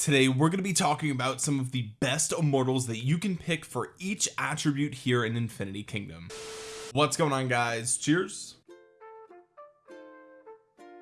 today we're going to be talking about some of the best immortals that you can pick for each attribute here in Infinity Kingdom. What's going on guys? Cheers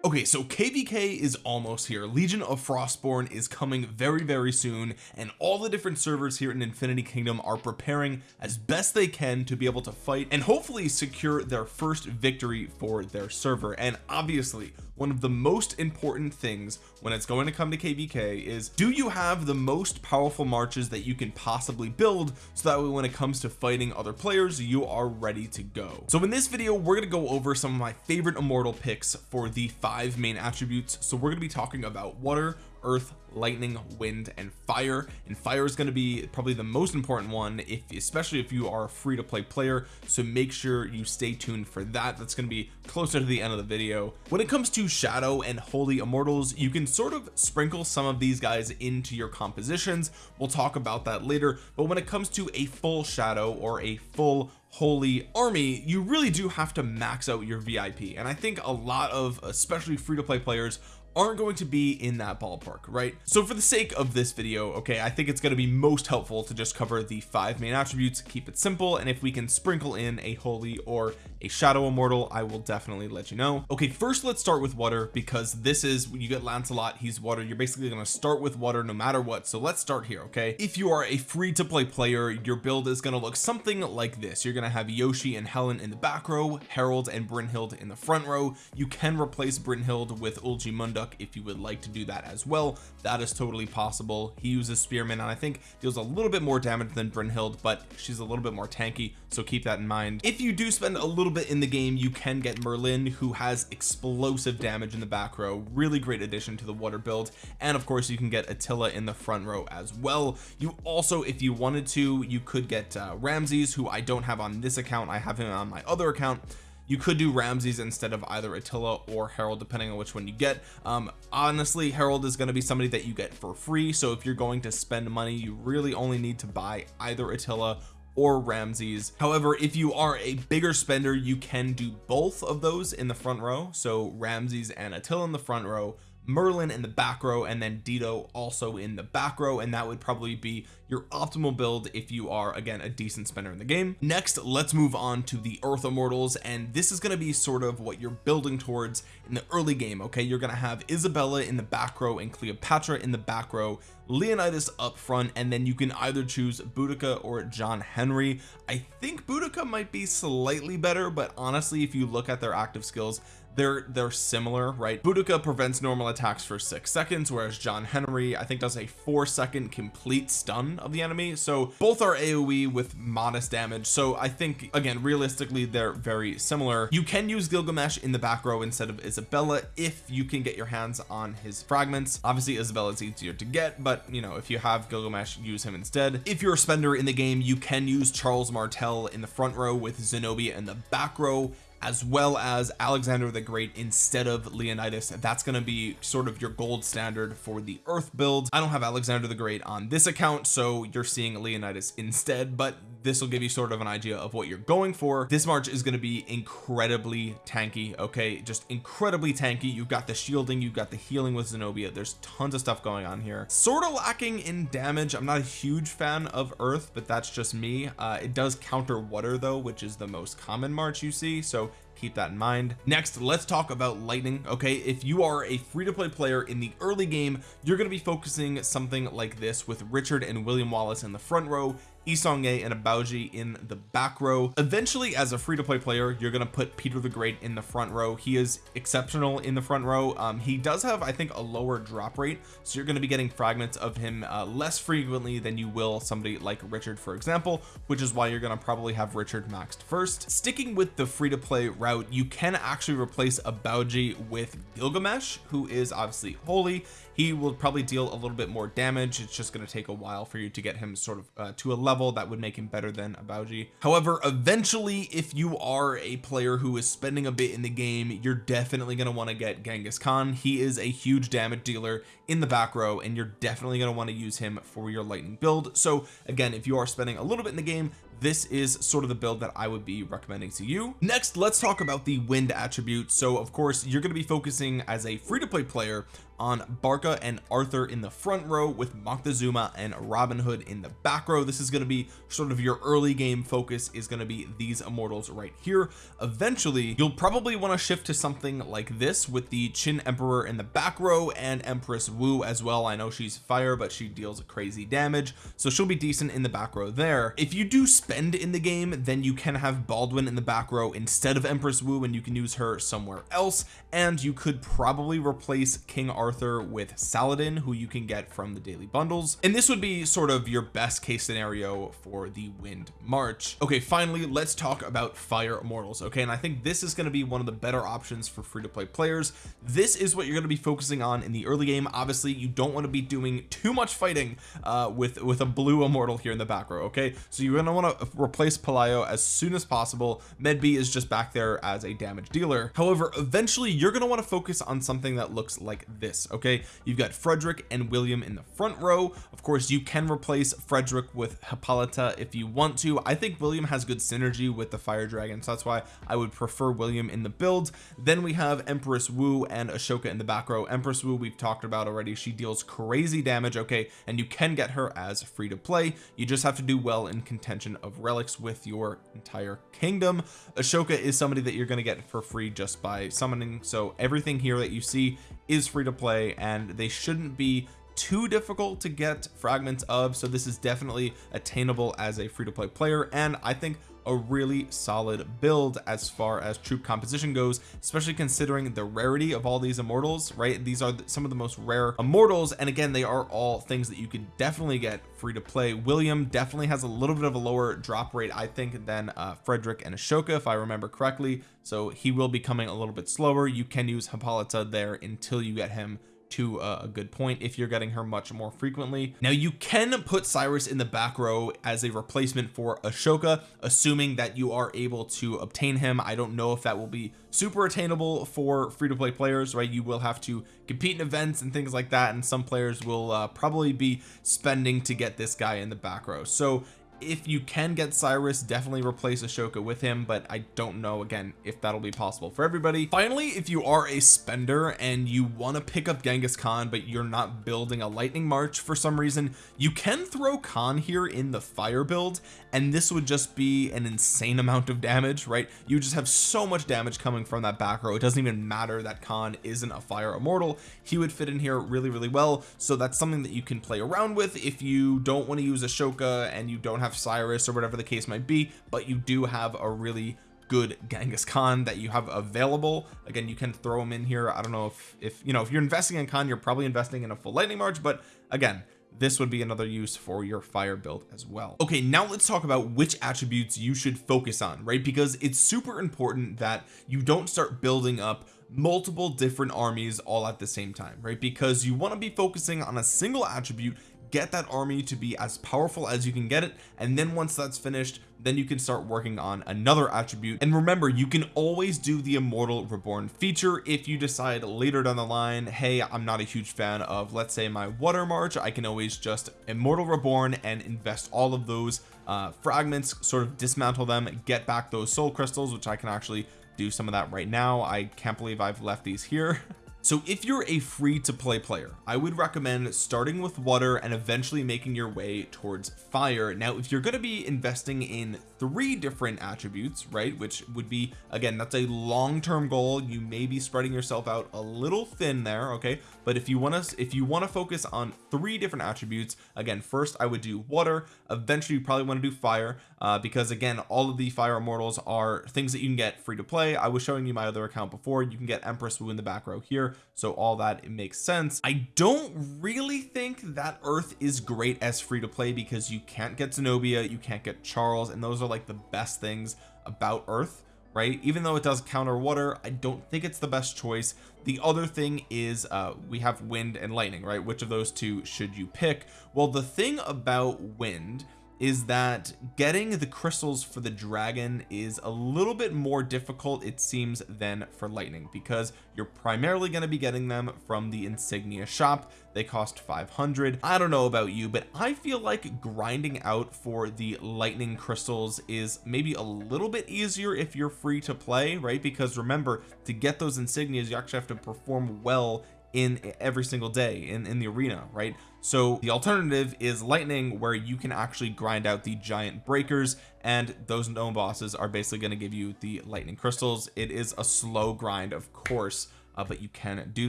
okay so kvk is almost here. Legion of frostborn is coming very very soon and all the different servers here in infinity kingdom are preparing as best they can to be able to fight and hopefully secure their first victory for their server. And obviously one of the most important things when it's going to come to kvk is do you have the most powerful marches that you can possibly build so that way when it comes to fighting other players you are ready to go? So in this video we're going to go over some of my favorite immortal picks for the five main attributes. So we're going to be talking about water earth lightning wind and fire. And fire is going to be probably the most important one if especially if you are a free to play player. So make sure you stay tuned for that. That's going to be closer to the end of the video. When it comes to shadow and holy immortals you can sort of sprinkle some of these guys into your compositions. We'll talk about that later. But when it comes to a full shadow or a full holy army you really do have to max out your VIP and I think a lot of especially free to play players aren't going to be in that ballpark right? So for the sake of this video okay I think it's going to be most helpful to just cover the five main attributes keep it simple and if we can sprinkle in a holy or a shadow immortal I will definitely let you know. Okay first let's start with water because this is when you get Lancelot he's water. You're basically going to start with water no matter what. So let's start here okay? If you are a free to play player your build is going to look something like this. You're going to have Yoshi and Helen in the back row Harold and Brynhild in the front row. You can replace Brynhild with Ulgi Munduk if you would like to do that as well. That is totally possible. He uses spearman and I think deals a little bit more damage than Brynhild but she's a little bit more tanky so keep that in mind. If you do spend a little bit in the game you can get Merlin who has explosive damage in the back row. Really great addition to the water build. And of course you can get Attila in the front row as well. You also if you wanted to you could get uh, Ramses who I don't have on this account. I have him on my other account. You could do Ramses instead of either Attila or Harold depending on which one you get. Um honestly Harold is going to be somebody that you get for free. So if you're going to spend money you really only need to buy either Attila or Ramses. However if you are a bigger spender you can do both of those in the front row. So Ramses and Attila in the front row Merlin in the back row and then Dido also in the back row and that would probably be your optimal build if you are again a decent spender in the game. Next let's move on to the earth immortals and this is going to be sort of what you're building towards in the early game okay? You're going to have Isabella in the back row and Cleopatra in the back row Leonidas up front and then you can either choose Boudica or John Henry. I think Boudica might be slightly better but honestly if you look at their active skills they're they're similar right? Boudica prevents normal attacks for six seconds whereas John Henry I think does a four second complete stun of the enemy. So both are AoE with modest damage. So I think again realistically they're very similar. You can use Gilgamesh in the back row instead of Isabella if you can get your hands on his fragments. Obviously Isabella is easier to get but you know if you have Gilgamesh use him instead. If you're a spender in the game you can use Charles Martel in the front row with Zenobia in the back row as well as Alexander the Great instead of Leonidas. That's going to be sort of your gold standard for the earth build I don't have Alexander the Great on this account so you're seeing Leonidas instead but this will give you sort of an idea of what you're going for. This march is going to be incredibly tanky okay? Just incredibly tanky. You've got the shielding you've got the healing with Zenobia. There's tons of stuff going on here. Sort of lacking in damage. I'm not a huge fan of earth but that's just me. Uh, it does counter water though which is the most common march you see so keep that in mind. Next let's talk about lightning okay? If you are a free-to-play player in the early game you're going to be focusing something like this with Richard and William Wallace in the front row Yi Seong-Gye and Abaoji in the back row. Eventually as a free-to-play player you're going to put Peter the Great in the front row. He is exceptional in the front row. Um, he does have I think a lower drop rate so you're going to be getting fragments of him uh, less frequently than you will somebody like Richard for example which is why you're going to probably have Richard maxed first. Sticking with the free-to-play route you can actually replace Abaoji with Gilgamesh who is obviously holy he will probably deal a little bit more damage. It's just going to take a while for you to get him sort of uh, to a level that would make him better than Abaoji however eventually if you are a player who is spending a bit in the game you're definitely going to want to get Genghis Khan. He is a huge damage dealer in the back row and you're definitely going to want to use him for your lightning build. So again if you are spending a little bit in the game this is sort of the build that I would be recommending to you. Next let's talk about the wind attribute. So of course you're going to be focusing as a free-to-play player on Barca and Arthur in the front row with Moctezuma and Robin Hood in the back row. This is going to be sort of your early game focus is going to be these immortals right here. Eventually you'll probably want to shift to something like this with the Qin Emperor in the back row and Empress Wu as well. I know she's fire but she deals crazy damage so she'll be decent in the back row there. If you do spend in the game then you can have Baldwin in the back row instead of Empress Wu and you can use her somewhere else and you could probably replace King Arthur with Saladin who you can get from the daily bundles. And this would be sort of your best case scenario for the wind march. Okay finally let's talk about fire immortals okay? And I think this is going to be one of the better options for free to play players. This is what you're going to be focusing on in the early game. Obviously you don't want to be doing too much fighting uh with with a blue immortal here in the back row okay? So you're going to want to replace Pelayo as soon as possible. Medb is just back there as a damage dealer. However eventually you're going to want to focus on something that looks like this okay? You've got Frederick and William in the front row. Of course you can replace Frederick with Hippolyta if you want to. I think William has good synergy with the fire dragon so that's why I would prefer William in the build. Then we have Empress Wu and Ashoka in the back row. Empress Wu we've talked about already. She deals crazy damage okay? And you can get her as free to play. You just have to do well in contention of relics with your entire kingdom. Ashoka is somebody that you're going to get for free just by summoning. So everything here that you see is free to play and they shouldn't be too difficult to get fragments of so this is definitely attainable as a free-to-play player and I think a really solid build as far as troop composition goes especially considering the rarity of all these immortals right? These are some of the most rare immortals and again they are all things that you can definitely get free to play. William definitely has a little bit of a lower drop rate I think than uh, Frederick and Ashoka if I remember correctly. So he will be coming a little bit slower. You can use Hippolyta there until you get him to a good point if you're getting her much more frequently. Now you can put Cyrus in the back row as a replacement for Ashoka assuming that you are able to obtain him. I don't know if that will be super attainable for free-to-play players right? You will have to compete in events and things like that and some players will uh, probably be spending to get this guy in the back row. So if you can get Cyrus definitely replace Ashoka with him but I don't know again if that'll be possible for everybody. Finally if you are a spender and you want to pick up Genghis Khan but you're not building a lightning march for some reason you can throw Khan here in the fire build and this would just be an insane amount of damage right? You just have so much damage coming from that back row. It doesn't even matter that Khan isn't a fire immortal. He would fit in here really really well. So that's something that you can play around with. If you don't want to use Ashoka and you don't have Cyrus or whatever the case might be but you do have a really good Genghis Khan that you have available. Again you can throw them in here. I don't know if if you know if you're investing in Khan you're probably investing in a full lightning march but again this would be another use for your fire build as well. Okay now let's talk about which attributes you should focus on right? Because it's super important that you don't start building up multiple different armies all at the same time right? Because you want to be focusing on a single attribute get that army to be as powerful as you can get it and then once that's finished then you can start working on another attribute. And remember you can always do the immortal reborn feature if you decide later down the line hey I'm not a huge fan of let's say my water march. I can always just immortal reborn and invest all of those uh fragments sort of dismantle them get back those soul crystals which I can actually do some of that right now. I can't believe I've left these here so if you're a free to play player I would recommend starting with water and eventually making your way towards fire. Now if you're going to be investing in three different attributes right which would be again that's a long-term goal. You may be spreading yourself out a little thin there okay? But if you want to if you want to focus on three different attributes again first I would do water. Eventually you probably want to do fire uh, because again all of the fire immortals are things that you can get free to play. I was showing you my other account before. You can get Empress Wu in the back row here so all that it makes sense. I don't really think that earth is great as free to play because you can't get Zenobia you can't get Charles and those are like the best things about earth right? Even though it does counter water I don't think it's the best choice. The other thing is uh we have wind and lightning right? Which of those two should you pick? Well the thing about wind is that getting the crystals for the dragon is a little bit more difficult it seems than for lightning because you're primarily going to be getting them from the insignia shop. They cost 500 I don't know about you but I feel like grinding out for the lightning crystals is maybe a little bit easier if you're free to play right? Because remember to get those insignias you actually have to perform well in every single day in in the arena right? So the alternative is lightning where you can actually grind out the giant breakers and those gnome bosses are basically going to give you the lightning crystals. It is a slow grind of course uh, but you can do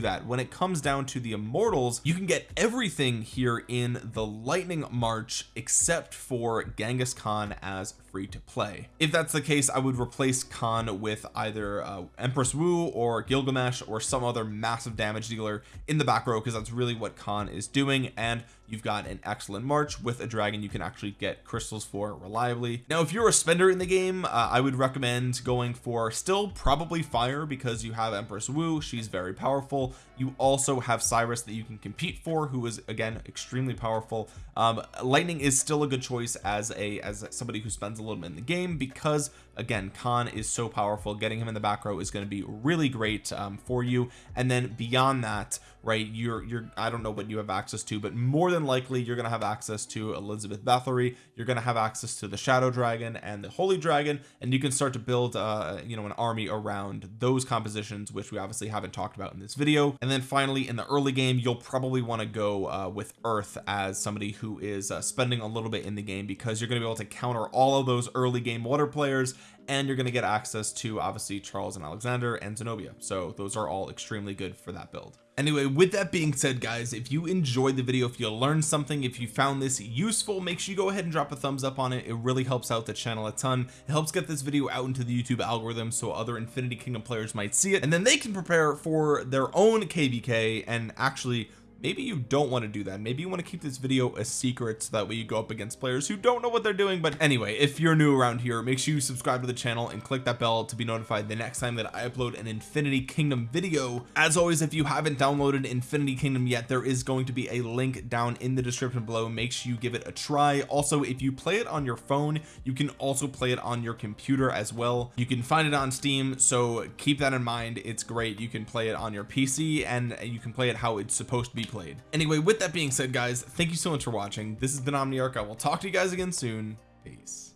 that. When it comes down to the immortals you can get everything here in the lightning march except for Genghis Khan as free to play. If that's the case I would replace Khan with either uh, Empress Wu or Gilgamesh or some other massive damage dealer in the back row because that's really what Khan is doing. And you've got an excellent march with a dragon you can actually get crystals for reliably. Now if you're a spender in the game uh, I would recommend going for still probably fire because you have Empress Wu she's very powerful. You also have Cyrus that you can compete for who is again extremely powerful. Um, lightning is still a good choice as a as somebody who spends a little bit in the game because again Khan is so powerful. Getting him in the back row is going to be really great um, for you. And then beyond that right you're you're I don't know what you have access to but more than likely you're going to have access to Elizabeth Bathory. You're going to have access to the Shadow Dragon and the Holy Dragon and you can start to build uh you know an army around those compositions which we obviously haven't talked about in this video. And then finally in the early game you'll probably want to go uh with Earth as somebody who is uh, spending a little bit in the game because you're going to be able to counter all of those early game water players and you're going to get access to obviously Charles and Alexander and Zenobia. So those are all extremely good for that build. Anyway with that being said guys if you enjoyed the video if you learned something if you found this useful make sure you go ahead and drop a thumbs up on it. It really helps out the channel a ton. It helps get this video out into the YouTube algorithm so other Infinity Kingdom players might see it and then they can prepare for their own KVK and actually maybe you don't want to do that. Maybe you want to keep this video a secret so that way you go up against players who don't know what they're doing. But anyway if you're new around here make sure you subscribe to the channel and click that bell to be notified the next time that I upload an Infinity Kingdom video. As always if you haven't downloaded Infinity Kingdom yet there is going to be a link down in the description below. Make sure you give it a try. Also if you play it on your phone you can also play it on your computer as well. You can find it on Steam so keep that in mind. It's great. You can play it on your PC and you can play it how it's supposed to be played. Anyway with that being said guys thank you so much for watching. This has been Omniarch. I will talk to you guys again soon. Peace